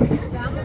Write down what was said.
Yeah.